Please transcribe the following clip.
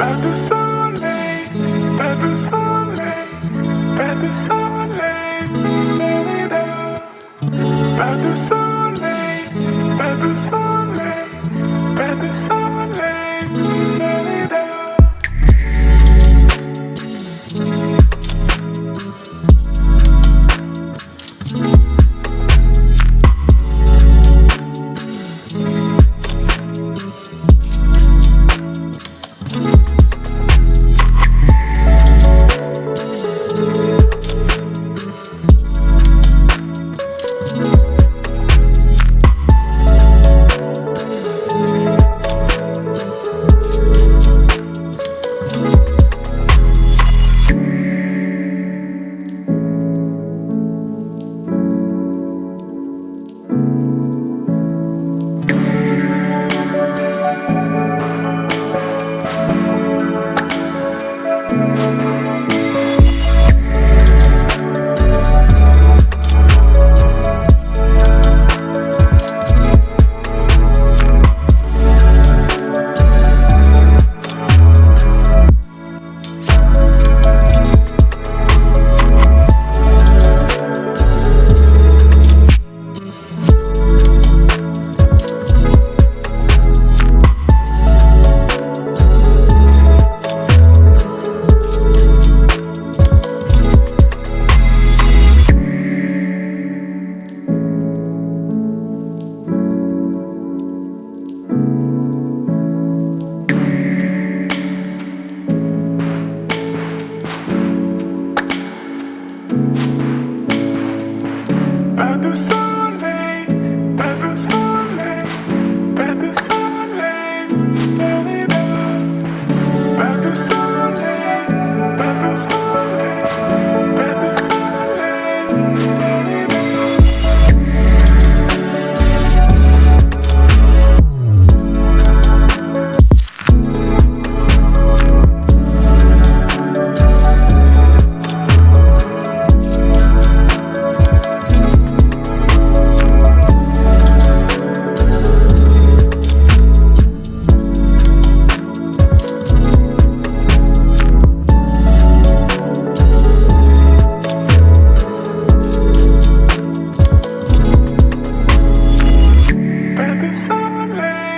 Pas de soleil, pas de soleil, pas de soleil, pas de soleil, pas de soleil, pas de soleil. Amen.